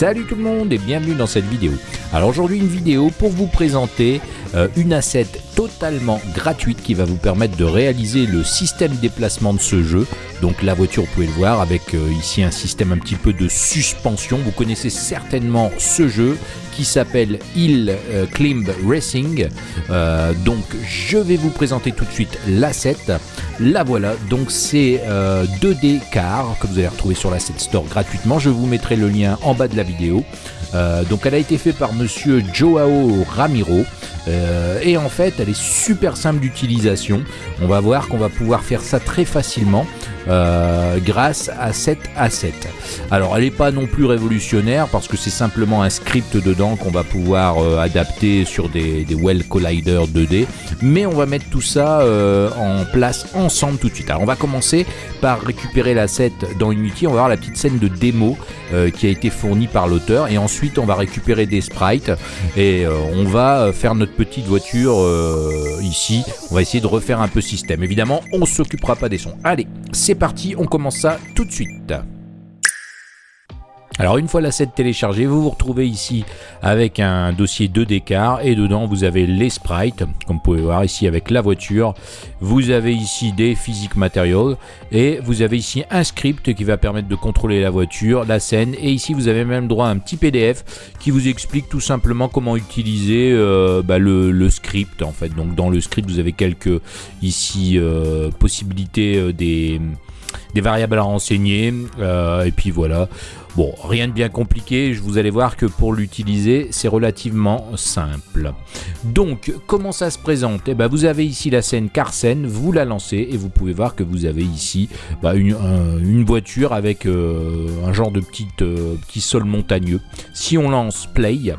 Salut tout le monde et bienvenue dans cette vidéo. Alors aujourd'hui une vidéo pour vous présenter euh, une asset totalement gratuite qui va vous permettre de réaliser le système déplacement de ce jeu. Donc la voiture vous pouvez le voir avec euh, ici un système un petit peu de suspension. Vous connaissez certainement ce jeu qui s'appelle Hill euh, Climb Racing. donc je vais vous présenter tout de suite l'asset. La voilà, donc c'est 2D car que vous allez retrouver sur l'asset store gratuitement. Je vous mettrai le lien en bas de la vidéo. Donc elle a été faite par monsieur Joao Ramiro. Euh, et en fait, elle est super simple d'utilisation. On va voir qu'on va pouvoir faire ça très facilement euh, grâce à cette asset. Alors, elle n'est pas non plus révolutionnaire parce que c'est simplement un script dedans qu'on va pouvoir euh, adapter sur des, Well Collider 2D. Mais on va mettre tout ça en place ensemble tout de suite. Alors, on va commencer par récupérer l'asset dans Unity. On va voir la petite scène de démo qui a été fournie par l'auteur. Et ensuite, on va récupérer des sprites et on va faire notre petite voiture euh, ici. On va essayer de refaire un peu système. Évidemment, on s'occupera pas des sons. Allez, c'est parti, on commence ça tout de suite. Alors une fois l'asset téléchargé, vous vous retrouvez ici avec un dossier 2 d'écart et dedans vous avez les sprites, comme vous pouvez voir ici avec la voiture. Vous avez ici des physiques materials et vous avez ici un script qui va permettre de contrôler la voiture, la scène et ici vous avez même droit à un petit PDF qui vous explique tout simplement comment utiliser euh, bah, le, script en fait. Donc dans le script vous avez quelques ici euh, possibilités euh, des des variables à renseigner et puis voilà Bon, rien de bien compliqué, vous allez voir que pour l'utiliser, c'est relativement simple. Donc, comment ça se présente? Eh ben, vous avez ici la scène Carsen, vous la lancez et vous pouvez voir que vous avez ici bah, une, voiture avec euh, un genre de petite, euh, petit sol montagneux. Si on lance Play,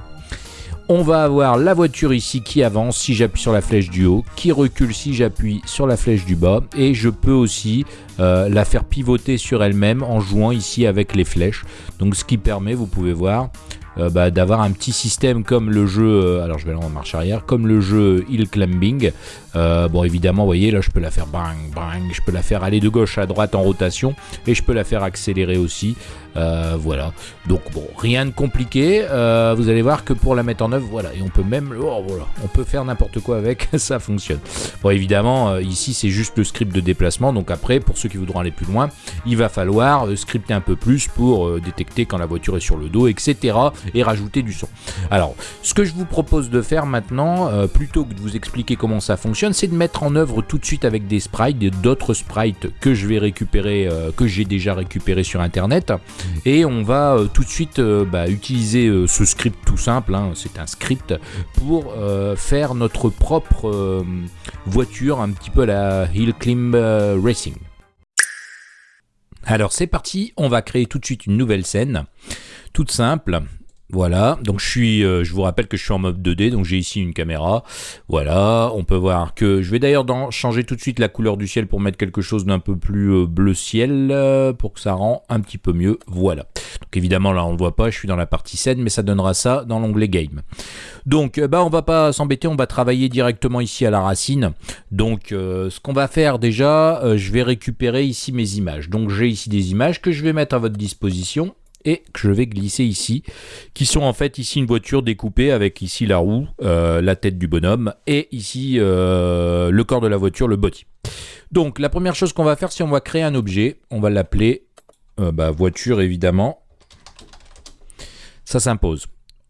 on va avoir la voiture ici qui avance si j'appuie sur la flèche du haut, qui recule si j'appuie sur la flèche du bas et je peux aussi euh, la faire pivoter sur elle-même en jouant ici avec les flèches. Donc ce qui permet, vous pouvez voir, euh, bah, d'avoir un petit système comme le jeu, euh, alors je vais aller en marche arrière, comme le jeu Hill Climbing. bon évidemment, vous voyez là je peux la faire bang bang, je peux la faire aller de gauche à droite en rotation et je peux la faire accélérer aussi. Euh, voilà. Donc bon, rien de compliqué. Euh, vous allez voir que pour la mettre en œuvre, voilà, et on peut même, oh, voilà, on peut faire n'importe quoi avec, ça fonctionne. Bon, évidemment, euh, ici c'est juste le script de déplacement. Donc après, pour ceux qui voudront aller plus loin, il va falloir scripter un peu plus pour détecter quand la voiture est sur le dos, etc. Et rajouter du son. Alors, ce que je vous propose de faire maintenant, plutôt que de vous expliquer comment ça fonctionne, c'est de mettre en œuvre tout de suite avec des sprites, d'autres sprites que je vais récupérer, que j'ai déjà récupéré sur internet. Et on va euh, tout de suite euh, bah, utiliser euh, ce script tout simple, hein. c'est un script, pour faire notre propre voiture, un petit peu la Hill Climb Racing. Alors c'est parti, on va créer tout de suite une nouvelle scène, toute simple. Voilà, donc je suis, euh, je vous rappelle que je suis en mode 2D, donc j'ai ici une caméra. Voilà, on peut voir que je vais d'ailleurs changer tout de suite la couleur du ciel pour mettre quelque chose d'un peu plus euh, bleu ciel euh, pour que ça rend un petit peu mieux. Voilà. Donc évidemment là on ne voit pas, je suis dans la partie scène, mais ça donnera ça dans l'onglet game. Donc bah on va pas s'embêter, on va travailler directement ici à la racine. Donc ce qu'on va faire déjà, je vais récupérer ici mes images. Donc j'ai ici des images que je vais mettre à votre disposition et que je vais glisser ici, qui sont en fait ici une voiture découpée avec ici la roue, euh, la tête du bonhomme, et ici euh, le corps de la voiture, le body. Donc la première chose qu'on va faire, c'est on va créer un objet, on va l'appeler euh, bah, voiture évidemment, ça s'impose.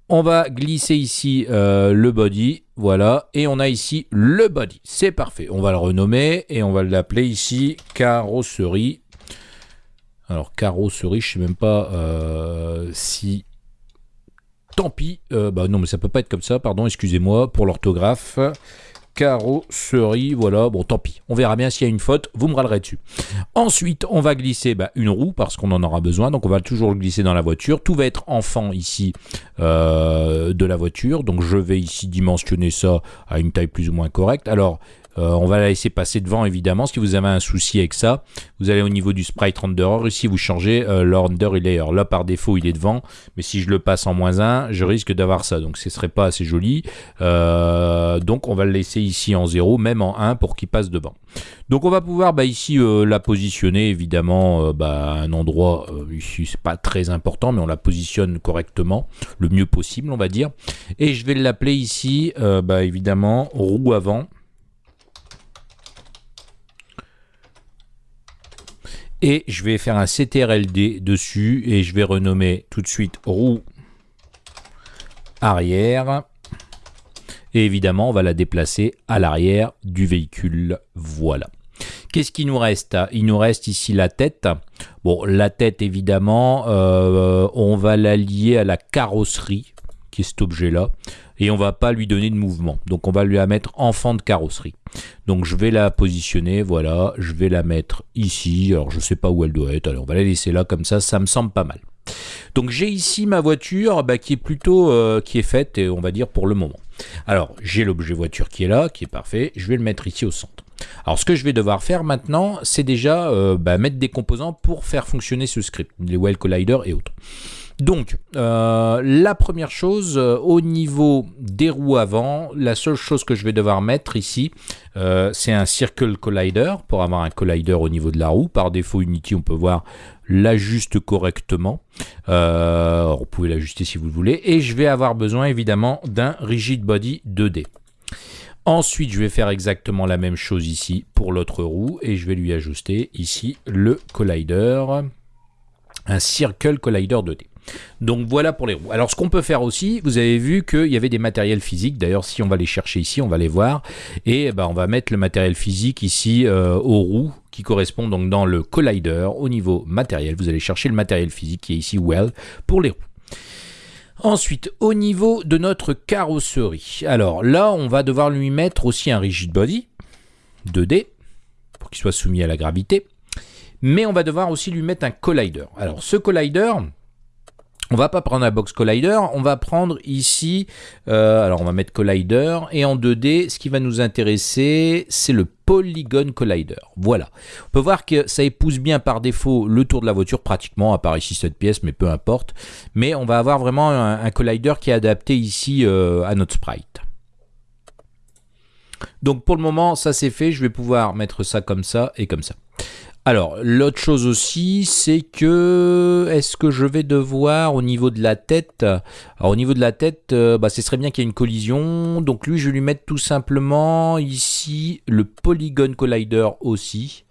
On va glisser ici le body, voilà, et on a ici le body, c'est parfait. On va le renommer et on va l'appeler ici carrosserie alors carrosserie, je sais même pas euh, si... Tant pis, euh, bah non mais ça peut pas être comme ça, pardon, excusez-moi pour l'orthographe. Carrosserie, voilà, bon tant pis, on verra bien s'il y a une faute, vous me râlerez dessus. Ensuite, on va glisser bah, une roue parce qu'on en aura besoin, donc on va toujours le glisser dans la voiture. Tout va être enfant ici euh, de la voiture, donc je vais ici dimensionner ça à une taille plus ou moins correcte. Alors, Euh, on va la laisser passer devant évidemment. Si vous avez un souci avec ça, vous allez au niveau du sprite renderer. Ici, vous changez euh, render layer. Là, par défaut, il est devant. Mais si je le passe en moins 1, je risque d'avoir ça. Donc, ce serait pas assez joli. Euh, donc, on va le laisser ici en 0, même en 1 pour qu'il passe devant. Donc, on va pouvoir bah, ici la positionner évidemment bah, à un endroit. ici, c'est pas très important, mais on la positionne correctement, le mieux possible, on va dire. Et je vais l'appeler ici, bah, évidemment, roue avant. Et je vais faire un CTRLD dessus et je vais renommer tout de suite roue arrière. Et évidemment, on va la déplacer à l'arrière du véhicule. Voilà. Qu'est-ce qui nous reste? Il nous reste ici la tête. Bon, la tête, évidemment, euh, on va la lier à la carrosserie, qui est cet objet-là et on va pas lui donner de mouvement. Donc on va lui la mettre en fond de carrosserie. Donc je vais la positionner, voilà, je vais la mettre ici. Alors je sais pas où elle doit être, alors on va la laisser là comme ça, ça me semble pas mal. Donc j'ai ici ma voiture bah, qui est plutôt euh, qui est faite, et on va dire pour le moment. Alors j'ai l'objet voiture qui est là, qui est parfait. Je vais le mettre ici au centre. Alors ce que je vais devoir faire maintenant, c'est déjà euh, bah, mettre des composants pour faire fonctionner ce script, les Well Collider et autres. Donc, euh, la première chose, euh, au niveau des roues avant, la seule chose que je vais devoir mettre ici, euh, c'est un Circle Collider pour avoir un collider au niveau de la roue. Par défaut, Unity, on peut voir l'ajuste correctement. vous pouvez l'ajuster si vous le voulez. Et je vais avoir besoin évidemment d'un Rigid Body 2D. Ensuite, je vais faire exactement la même chose ici pour l'autre roue et je vais lui ajuster ici le collider, un Circle Collider 2D. Donc voilà pour les roues. Alors ce qu'on peut faire aussi, vous avez vu qu'il y avait des matériels physiques. D'ailleurs, si on va les chercher ici, on va les voir. Et ben, on va mettre le matériel physique ici euh, aux roues qui correspond donc dans le collider au niveau matériel. Vous allez chercher le matériel physique qui est ici well pour les roues. Ensuite, au niveau de notre carrosserie. Alors là, on va devoir lui mettre aussi un rigid body 2D pour qu'il soit soumis à la gravité. Mais on va devoir aussi lui mettre un collider. Alors ce collider, on va pas prendre un box collider, on va prendre ici, euh, alors on va mettre collider, et en 2D, ce qui va nous intéresser, c'est le Polygon Collider. Voilà. On peut voir que ça épouse bien par défaut le tour de la voiture, pratiquement, à part ici cette pièce, mais peu importe. Mais on va avoir vraiment un, collider qui est adapté ici euh, à notre sprite. Donc pour le moment, ça c'est fait, je vais pouvoir mettre ça comme ça et comme ça. Alors, l'autre chose aussi, c'est que est-ce que je vais devoir au niveau de la tête Alors au niveau de la tête, euh, bah, ce serait bien qu'il y ait une collision. Donc lui, je vais lui mettre tout simplement ici le Polygon Collider aussi.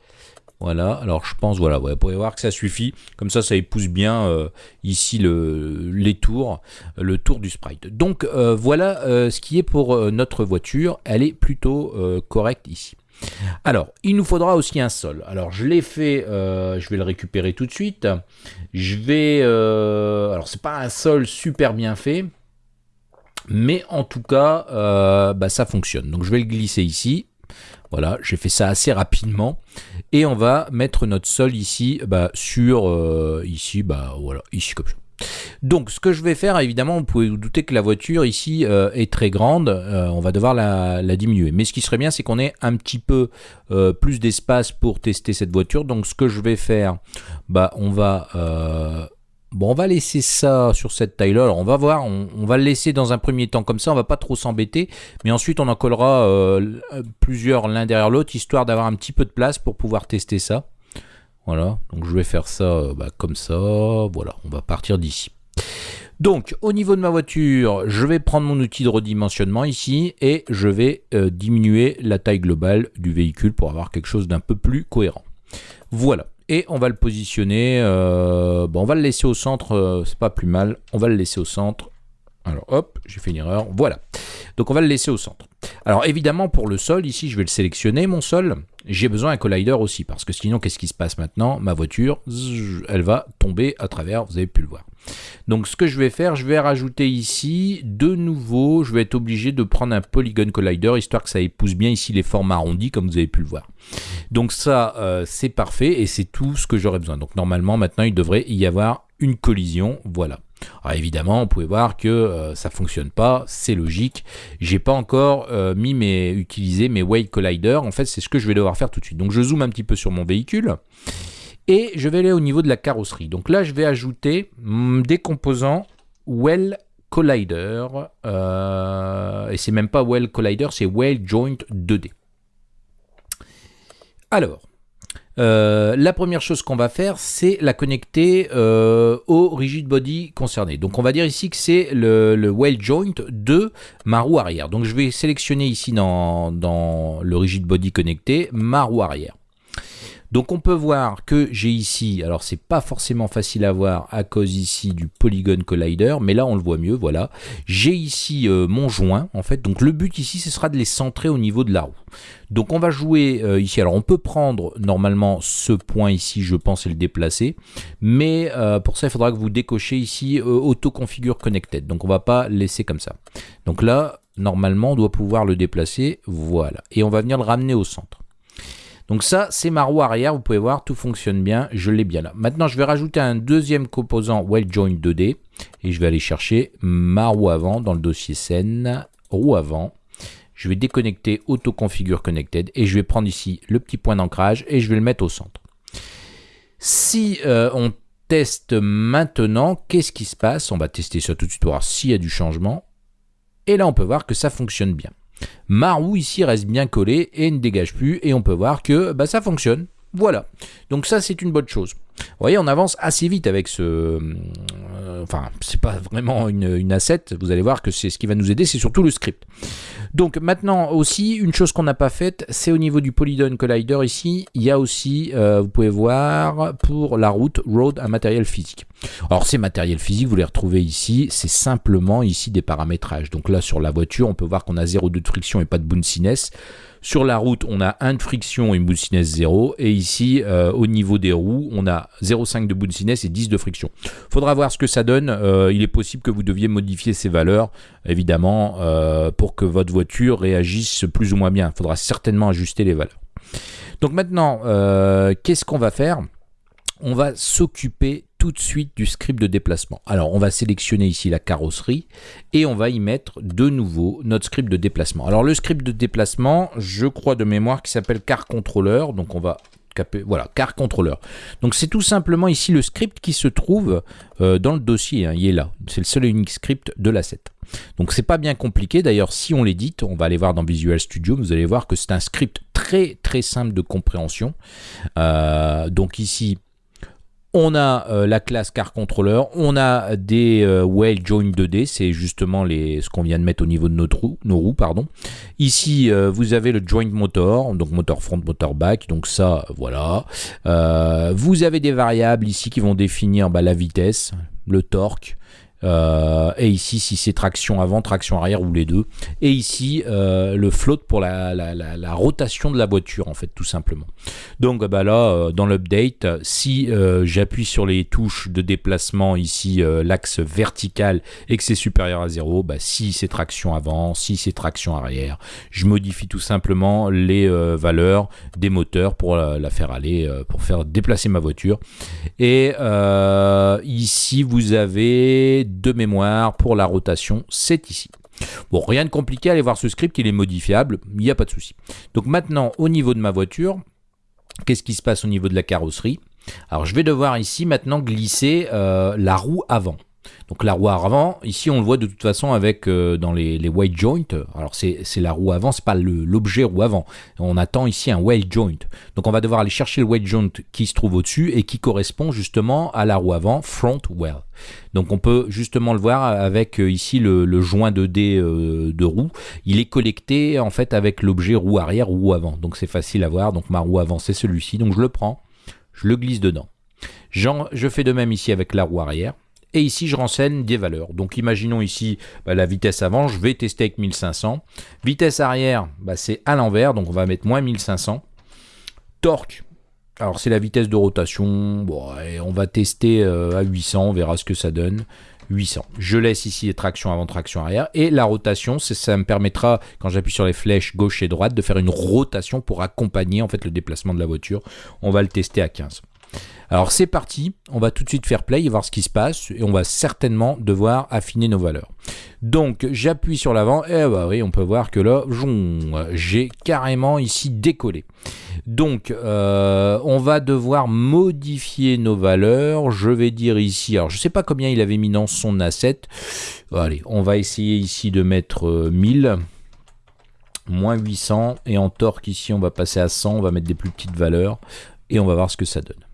Voilà, alors je pense, voilà, vous pouvez voir que ça suffit. Comme ça, ça épouse bien euh, ici le, les tours, le tour du sprite. Donc euh, voilà ce qui est pour notre voiture. Elle est plutôt correcte ici. Alors, il nous faudra aussi un sol. Alors, je l'ai fait, euh, je vais le récupérer tout de suite. Je vais... Euh, alors, c'est pas un sol super bien fait, mais en tout cas, euh, bah, ça fonctionne. Donc, je vais le glisser ici. Voilà, j'ai fait ça assez rapidement. Et on va mettre notre sol ici, bah, sur... ici, bah, voilà, ici comme ça. Donc ce que je vais faire, évidemment, vous pouvez vous douter que la voiture ici euh, est très grande, euh, on va devoir la, diminuer. Mais ce qui serait bien, c'est qu'on ait un petit peu euh, plus d'espace pour tester cette voiture. Donc ce que je vais faire, bah on va... Bon, on laisser ça sur cette taille-là. On va voir, on, va le laisser dans un premier temps comme ça, on va pas trop s'embêter. Mais ensuite, on en collera plusieurs l'un derrière l'autre, histoire d'avoir un petit peu de place pour pouvoir tester ça. Voilà, donc je vais faire ça bah, comme ça. Voilà, on va partir d'ici. Donc, au niveau de ma voiture, je vais prendre mon outil de redimensionnement ici et je vais euh, diminuer la taille globale du véhicule pour avoir quelque chose d'un peu plus cohérent. Voilà. Et on va le positionner, euh, bon, on va le laisser au centre, euh, c'est pas plus mal, on va le laisser au centre. Alors hop, j'ai fait une erreur, voilà. Donc on va le laisser au centre. Alors évidemment pour le sol, ici je vais le sélectionner mon sol, j'ai besoin d'un collider aussi, parce que sinon qu'est-ce qui se passe maintenant? Ma voiture, elle va tomber à travers, vous avez pu le voir. Donc ce que je vais faire, je vais rajouter ici, de nouveau, je vais être obligé de prendre un Polygon Collider, histoire que ça épouse bien ici les formes arrondies, comme vous avez pu le voir. Donc ça, euh, c'est parfait, et c'est tout ce que j'aurais besoin. Donc normalement, maintenant, il devrait y avoir une collision, voilà. Alors évidemment, on pouvez voir que euh, ça fonctionne pas, c'est logique. J'ai pas encore euh, mis mes, utilisé mes Whale Collider. En fait, c'est ce que je vais devoir faire tout de suite. Donc je zoome un petit peu sur mon véhicule et je vais aller au niveau de la carrosserie. Donc là, je vais ajouter mm, des composants Well Collider. Euh, et c'est même pas Well Collider, c'est Well Joint 2D. Alors, euh, la première chose qu'on va faire, c'est la connecter euh, au rigid body concerné. Donc on va dire ici que c'est le, le, well joint de ma roue arrière. Donc je vais sélectionner ici dans, dans le rigid body connecté ma roue arrière. Donc on peut voir que j'ai ici, alors c'est pas forcément facile à voir à cause ici du Polygon Collider, mais là on le voit mieux, voilà. J'ai ici euh, mon joint, en fait, donc le but ici ce sera de les centrer au niveau de la roue. Donc on va jouer euh, ici, alors on peut prendre normalement ce point ici, je pense, et le déplacer, mais euh, pour ça il faudra que vous décochez ici Auto Configure Connected, donc on va pas laisser comme ça. Donc là, normalement on doit pouvoir le déplacer, voilà, et on va venir le ramener au centre. Donc ça, c'est ma roue arrière. Vous pouvez voir, tout fonctionne bien. Je l'ai bien là. Maintenant, je vais rajouter un deuxième composant Well Joint 2D. Et je vais aller chercher ma roue avant dans le dossier scène. Roue avant. Je vais déconnecter Auto Configure Connected. Et je vais prendre ici le petit point d'ancrage. Et je vais le mettre au centre. Si euh, on teste maintenant, qu'est-ce qui se passe? On va tester ça tout de suite voir s'il y a du changement. Et là, on peut voir que ça fonctionne bien. Ma roue ici reste bien collée et ne dégage plus et on peut voir que bah, ça fonctionne. Voilà, donc ça c'est une bonne chose. Vous voyez, on avance assez vite avec ce... Euh, enfin, c'est pas vraiment une, une asset, vous allez voir que c'est ce qui va nous aider, c'est surtout le script. Donc maintenant aussi, une chose qu'on n'a pas faite, c'est au niveau du Polygon Collider ici, il y a aussi, euh, vous pouvez voir, pour la route, road, un matériel physique. Alors ces matériels physiques, vous les retrouvez ici, c'est simplement ici des paramétrages. Donc là sur la voiture, on peut voir qu'on a 0,2 de friction et pas de bounciness. Sur la route, on a 1 de friction et une bounciness 0. Et ici, euh, au niveau des roues, on a 0,5 de bounciness et 10 de friction. Faudra voir ce que ça donne. Euh, il est possible que vous deviez modifier ces valeurs, évidemment, euh, pour que votre voiture réagisse plus ou moins bien. Il faudra certainement ajuster les valeurs. Donc maintenant, qu'est-ce qu'on va faire? On va s'occuper tout de suite du script de déplacement. Alors on va sélectionner ici la carrosserie et on va y mettre de nouveau notre script de déplacement. Alors le script de déplacement, je crois de mémoire qui s'appelle car controller, donc on va voilà, car controller. Donc c'est tout simplement ici le script qui se trouve euh, dans le dossier, hein, il est là. C'est le seul et unique script de l'asset. Donc c'est pas bien compliqué, d'ailleurs si on l'édite, on va aller voir dans Visual Studio, vous allez voir que c'est un script très très simple de compréhension. Euh, donc ici, on a euh, la classe car controller, on a des euh, well join 2D, c'est justement les, ce qu'on vient de mettre au niveau de roue, nos roues. Pardon. Ici, euh, vous avez le joint motor, donc motor front, motor back, donc ça, voilà. vous avez des variables ici qui vont définir bah, la vitesse, le torque, euh, et ici, si c'est traction avant, traction arrière ou les deux. Et ici, euh, le float pour la, rotation de la voiture, en fait, tout simplement. Donc bah là, euh, dans l'update, si j'appuie sur les touches de déplacement, ici, l'axe vertical, et que c'est supérieur à 0, bah, si c'est traction avant, si c'est traction arrière, je modifie tout simplement les valeurs des moteurs pour la, faire aller, pour faire déplacer ma voiture. Et ici, vous avez de mémoire pour la rotation, c'est ici. Bon, rien de compliqué, allez voir ce script, il est modifiable, il n'y a pas de souci. Donc maintenant, au niveau de ma voiture, qu'est-ce qui se passe au niveau de la carrosserie? Alors je vais devoir ici maintenant glisser euh, la roue avant. Donc la roue avant, ici on le voit de toute façon avec euh, dans les, les white joints. Alors c'est la roue avant, c'est pas l'objet roue avant. On attend ici un well joint. Donc on va devoir aller chercher le well joint qui se trouve au-dessus et qui correspond justement à la roue avant, front well. Donc on peut justement le voir avec euh, ici le, joint de d euh, de roue. Il est collecté en fait avec l'objet roue arrière, roue avant. Donc c'est facile à voir. Donc ma roue avant c'est celui-ci. Donc je le prends, je le glisse dedans. Je fais de même ici avec la roue arrière et ici je renseigne des valeurs. Donc imaginons ici bah, la vitesse avant, je vais tester avec 1500. Vitesse arrière, bah, c'est à l'envers, donc on va mettre moins 1500. Torque, alors c'est la vitesse de rotation, bon, on va tester euh, à 800, on verra ce que ça donne. 800. Je laisse ici les tractions avant, traction arrière. Et la rotation, ça me permettra, quand j'appuie sur les flèches gauche et droite, de faire une rotation pour accompagner en fait le déplacement de la voiture. On va le tester à 15. Alors c'est parti, on va tout de suite faire play et voir ce qui se passe et on va certainement devoir affiner nos valeurs. Donc j'appuie sur l'avant et bah oui on peut voir que là j'ai carrément ici décollé. Donc euh, on va devoir modifier nos valeurs. Je vais dire ici, alors je sais pas combien il avait mis dans son asset. Allez, on va essayer ici de mettre 1000 euh, moins 800 et en torque ici on va passer à 100 on va mettre des plus petites valeurs et on va voir ce que ça donne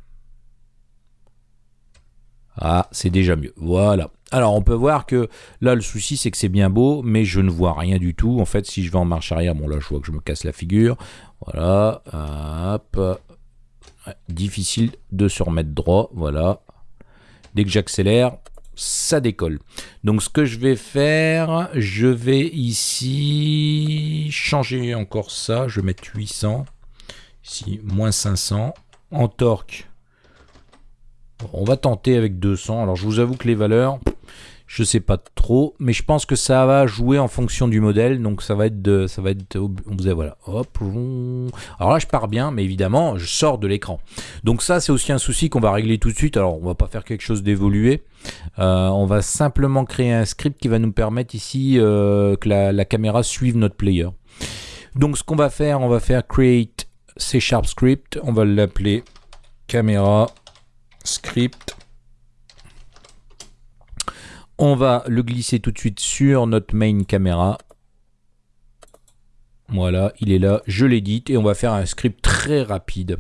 ah, c'est déjà mieux. Voilà. Alors, on peut voir que là, le souci, c'est que c'est bien beau, mais je ne vois rien du tout. En fait, si je vais en marche arrière, bon, là, je vois que je me casse la figure. Voilà. Hop. Difficile de se remettre droit. Voilà. Dès que j'accélère, ça décolle. Donc, ce que je vais faire, je vais ici changer encore ça. Je vais mettre 800. Ici, moins 500. En torque, on va tenter avec 200. Alors je vous avoue que les valeurs, je sais pas trop, mais je pense que ça va jouer en fonction du modèle, donc ça va être de, ça va être, on hop, alors là je pars bien, mais évidemment je sors de l'écran. Donc ça c'est aussi un souci qu'on va régler tout de suite. Alors on va pas faire quelque chose d'évolué, euh, on va simplement créer un script qui va nous permettre ici euh, que la, la, caméra suive notre player. Donc ce qu'on va faire, on va faire create C Sharp script, on va l'appeler caméra script. On va le glisser tout de suite sur notre main caméra. Voilà, il est là, je l'édite et on va faire un script très rapide.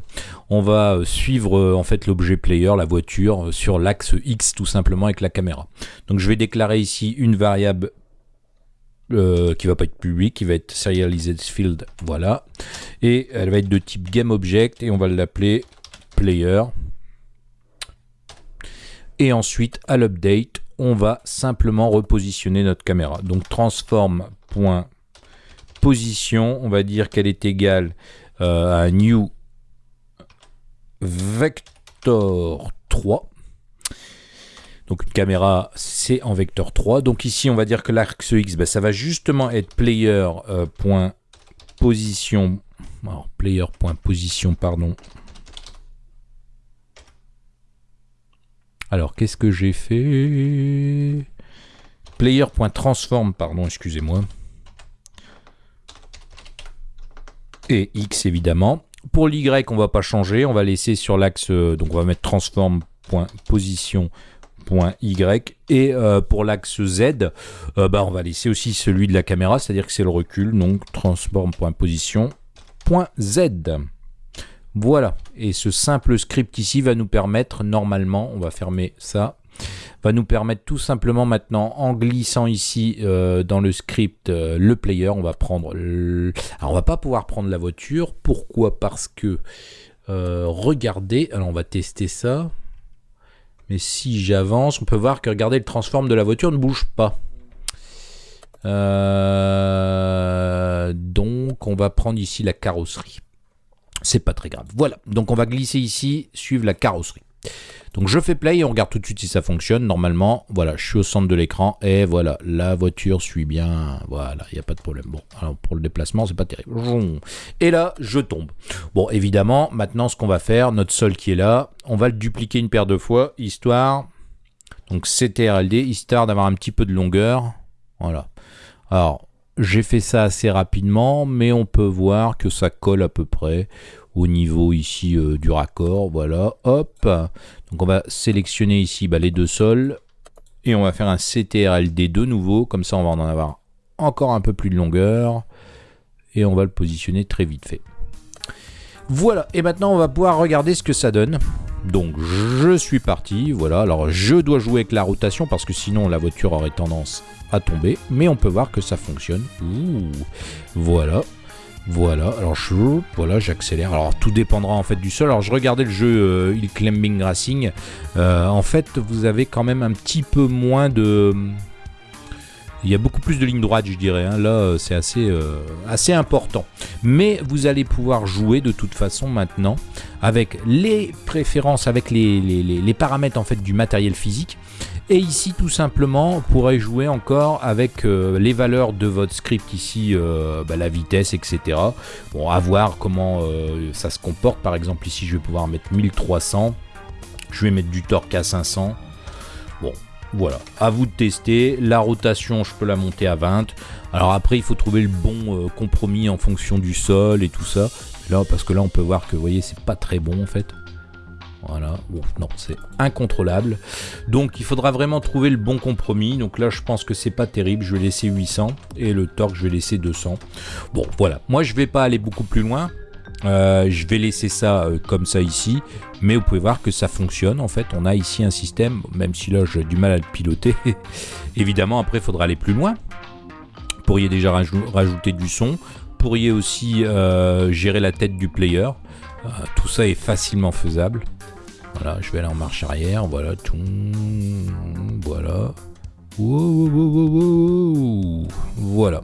On va euh, suivre euh, en fait l'objet player, la voiture, euh, sur l'axe X tout simplement avec la caméra. Donc je vais déclarer ici une variable qui va pas être publique, qui va être serialized field, voilà. Et elle va être de type GameObject et on va l'appeler player. Et ensuite, à l'update, on va simplement repositionner notre caméra. Donc transform.position, on va dire qu'elle est égale euh, à new vector 3. Donc une caméra, c'est en vecteur 3. Donc ici, on va dire que l'axe X, ben, ça va justement être player.position. Euh, player.position, pardon, Alors, qu'est-ce que j'ai fait? Player.transform, pardon, excusez-moi. Et X, évidemment. Pour l'Y, on va pas changer. On va laisser sur l'axe, euh, donc on va mettre transform.position.y. Et euh, pour l'axe Z, euh, bah, on va laisser aussi celui de la caméra, c'est-à-dire que c'est le recul. Donc transform.position.z. Voilà, et ce simple script ici va nous permettre, normalement, on va fermer ça, va nous permettre tout simplement maintenant, en glissant ici euh, dans le script euh, le player, on va prendre... Alors on va pas pouvoir prendre la voiture, pourquoi? Parce que, euh, regardez, alors on va tester ça, mais si j'avance, on peut voir que, regardez, le transform de la voiture ne bouge pas. donc on va prendre ici la carrosserie c'est pas très grave. Voilà, donc on va glisser ici, suivre la carrosserie. Donc je fais play et on regarde tout de suite si ça fonctionne. Normalement, voilà, je suis au centre de l'écran et voilà, la voiture suit bien. Voilà, il n'y a pas de problème. Bon, alors pour le déplacement, c'est pas terrible. Et là, je tombe. Bon, évidemment, maintenant, ce qu'on va faire, notre sol qui est là, on va le dupliquer une paire de fois, histoire... Donc CTRLD, histoire d'avoir un petit peu de longueur. Voilà. Alors, j'ai fait ça assez rapidement, mais on peut voir que ça colle à peu près au niveau ici euh, du raccord. Voilà, hop. Donc on va sélectionner ici bah, les deux sols et on va faire un CTRLD de nouveau. Comme ça, on va en avoir encore un peu plus de longueur et on va le positionner très vite fait. Voilà, et maintenant on va pouvoir regarder ce que ça donne. Donc je suis parti, voilà, alors je dois jouer avec la rotation parce que sinon la voiture aurait tendance à tomber, mais on peut voir que ça fonctionne. voilà. Voilà, alors je, voilà, j'accélère. Alors tout dépendra en fait du sol. Alors je regardais le jeu euh, Il Climbing Racing. Euh, en fait, vous avez quand même un petit peu moins de. Il y a beaucoup plus de lignes droites, je dirais. Hein. Là, euh, c'est assez, assez important. Mais vous allez pouvoir jouer de toute façon maintenant avec les préférences, avec les, paramètres en fait du matériel physique Et ici, tout simplement, on pourrait jouer encore avec euh, les valeurs de votre script ici, euh, bah, la vitesse, etc. Bon, à voir comment euh, ça se comporte. Par exemple, ici, je vais pouvoir mettre 1300. Je vais mettre du torque à 500. Bon, voilà, à vous de tester. La rotation, je peux la monter à 20. Alors après, il faut trouver le bon compromis en fonction du sol et tout ça. Là, parce que là, on peut voir que, vous voyez, c'est pas très bon en fait. Voilà, bon, non, c'est incontrôlable. Donc il faudra vraiment trouver le bon compromis. Donc là, je pense que c'est pas terrible. Je vais laisser 800 et le torque, je vais laisser 200. Bon, voilà. Moi, je vais pas aller beaucoup plus loin. Euh, je vais laisser ça euh, comme ça ici, mais vous pouvez voir que ça fonctionne. En fait, on a ici un système, même si là j'ai du mal à le piloter. Évidemment, après, il faudra aller plus loin. Vous pourriez déjà rajouter du son. Vous pourriez aussi euh, gérer la tête du player. Tout ça est facilement faisable. Voilà, je vais aller en marche arrière. Voilà, tout. Voilà. voilà.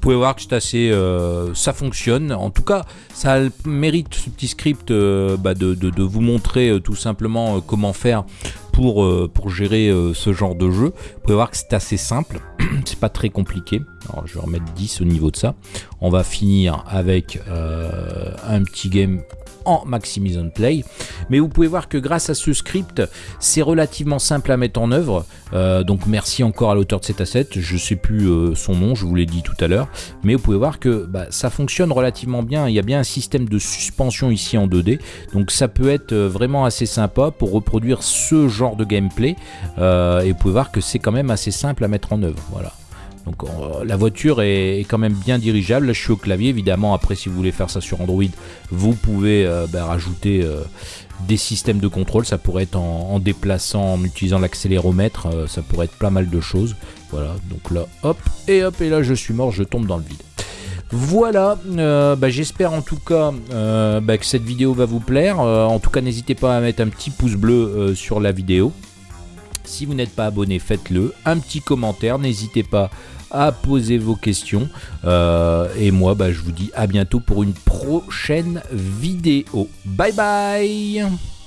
Vous pouvez voir que c'est assez, euh, ça fonctionne. En tout cas, ça mérite ce petit script euh, bah, de, vous montrer euh, tout simplement comment faire pour, pour gérer ce genre de jeu. Vous pouvez voir que c'est assez simple, c'est pas très compliqué. Alors je vais remettre 10 au niveau de ça. On va finir avec un petit game en Maximise on Play. Mais vous pouvez voir que grâce à ce script, c'est relativement simple à mettre en œuvre. Euh, donc merci encore à l'auteur de cet asset. Je sais plus euh, son nom, je vous l'ai dit tout à l'heure. Mais vous pouvez voir que bah, ça fonctionne relativement bien. Il y a bien un système de suspension ici en 2D. Donc ça peut être euh, vraiment assez sympa pour reproduire ce genre de gameplay. et vous pouvez voir que c'est quand même assez simple à mettre en œuvre. Voilà. Donc euh, la voiture est, quand même bien dirigeable. Là je suis au clavier évidemment. Après si vous voulez faire ça sur Android, vous pouvez euh, ben, rajouter euh, des systèmes de contrôle. Ça pourrait être en, déplaçant, en utilisant l'accéléromètre. ça pourrait être pas mal de choses. Voilà. Donc là hop et hop et là je suis mort. Je tombe dans le vide. Voilà, ben, j'espère en tout cas ben, que cette vidéo va vous plaire. en tout cas, n'hésitez pas à mettre un petit pouce bleu sur la vidéo. Si vous n'êtes pas abonné, faites-le. Un petit commentaire, n'hésitez pas à poser vos questions. Euh, et moi, bah, je vous dis à bientôt pour une prochaine vidéo. Bye bye